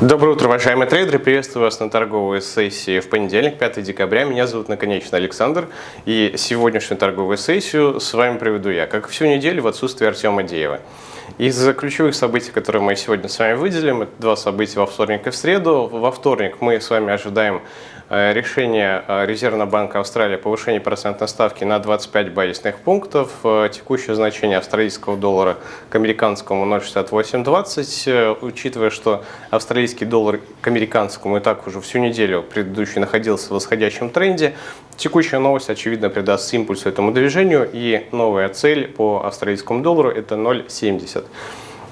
Доброе утро, уважаемые трейдеры! Приветствую вас на торговой сессии в понедельник, 5 декабря. Меня зовут Наконечно Александр, и сегодняшнюю торговую сессию с вами проведу я, как всю неделю в отсутствии Артема Деева. Из ключевых событий, которые мы сегодня с вами выделим, это два события во вторник и в среду. Во вторник мы с вами ожидаем э, решение э, Резервного банка Австралии о повышении процентной ставки на 25 базисных пунктов. Э, текущее значение австралийского доллара к американскому 0,6820. Учитывая, что австралийский доллар к американскому и так уже всю неделю предыдущий находился в восходящем тренде, текущая новость, очевидно, придаст импульс этому движению. И новая цель по австралийскому доллару это 0,70.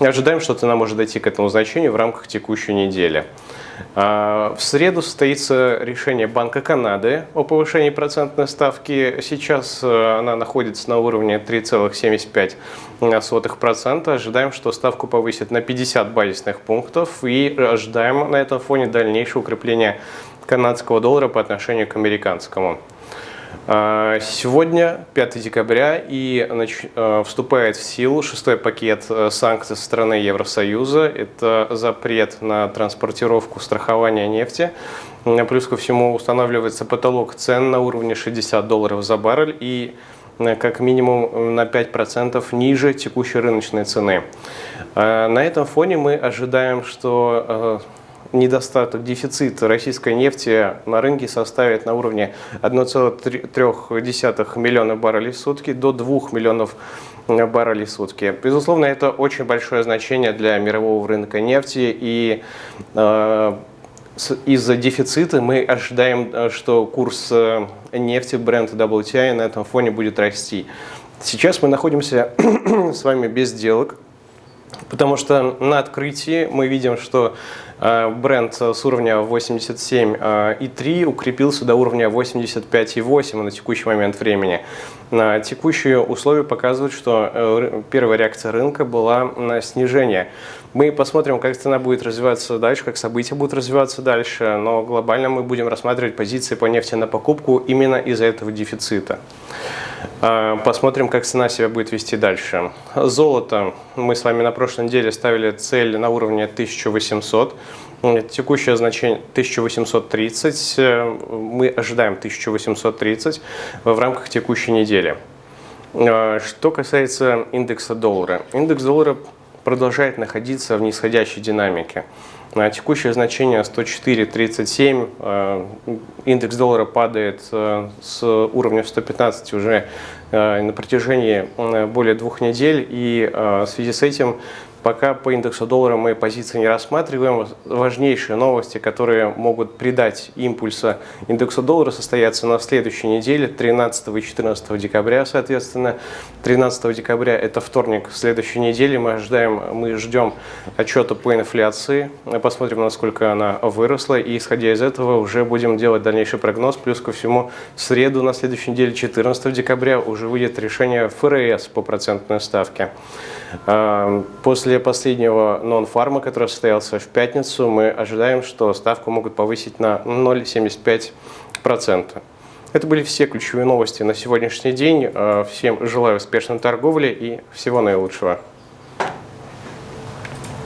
Ожидаем, что цена может дойти к этому значению в рамках текущей недели. А, в среду состоится решение Банка Канады о повышении процентной ставки. Сейчас э, она находится на уровне 3,75%. Ожидаем, что ставку повысит на 50 базисных пунктов и ожидаем на этом фоне дальнейшее укрепление канадского доллара по отношению к американскому. А, сегодня, 5 декабря, и а, вступает в силу шестой пакет э, санкций со стороны Евросоюза. Это запрет на транспортировку страхования нефти. Плюс ко всему устанавливается потолок цен на уровне 60 долларов за баррель и э, как минимум на 5% ниже текущей рыночной цены. А, на этом фоне мы ожидаем, что э, недостаток, дефицит российской нефти на рынке составит на уровне 1,3 миллиона баррелей в сутки до 2 миллионов баррелей в сутки. Безусловно, это очень большое значение для мирового рынка нефти и э, из-за дефицита мы ожидаем, э, что курс э, нефти Brent WTI на этом фоне будет расти. Сейчас мы находимся с вами без сделок, потому что на открытии мы видим, что Э, бренд с уровня 87,3 укрепился до уровня 85,8 на текущий момент времени. Текущие условия показывают, что э, первая реакция рынка была на снижение. Мы посмотрим, как цена будет развиваться дальше, как события будут развиваться дальше, но глобально мы будем рассматривать позиции по нефти на покупку именно из-за этого дефицита. Э, посмотрим, как цена себя будет вести дальше. Золото. Мы с вами на прошлой неделе ставили цель на уровне 1800. Текущее значение 1830. Э, мы ожидаем 1830 в рамках текущей недели. Э, что касается индекса доллара. Индекс доллара продолжает находиться в нисходящей динамике. На текущее значение 104.37, э, индекс доллара падает с уровня 115 уже на протяжении более двух недель, и в связи с этим Пока по индексу доллара мы позиции не рассматриваем. Важнейшие новости, которые могут придать импульса индексу доллара, состоятся на следующей неделе, 13 и 14 декабря, соответственно. 13 декабря – это вторник следующей недели. Мы, ожидаем, мы ждем отчета по инфляции, посмотрим, насколько она выросла, и исходя из этого уже будем делать дальнейший прогноз. Плюс ко всему, в среду на следующей неделе, 14 декабря, уже выйдет решение ФРС по процентной ставке. А, после последнего нон-фарма, который состоялся в пятницу, мы ожидаем, что ставку могут повысить на 0,75%. Это были все ключевые новости на сегодняшний день. А, всем желаю успешной торговли и всего наилучшего.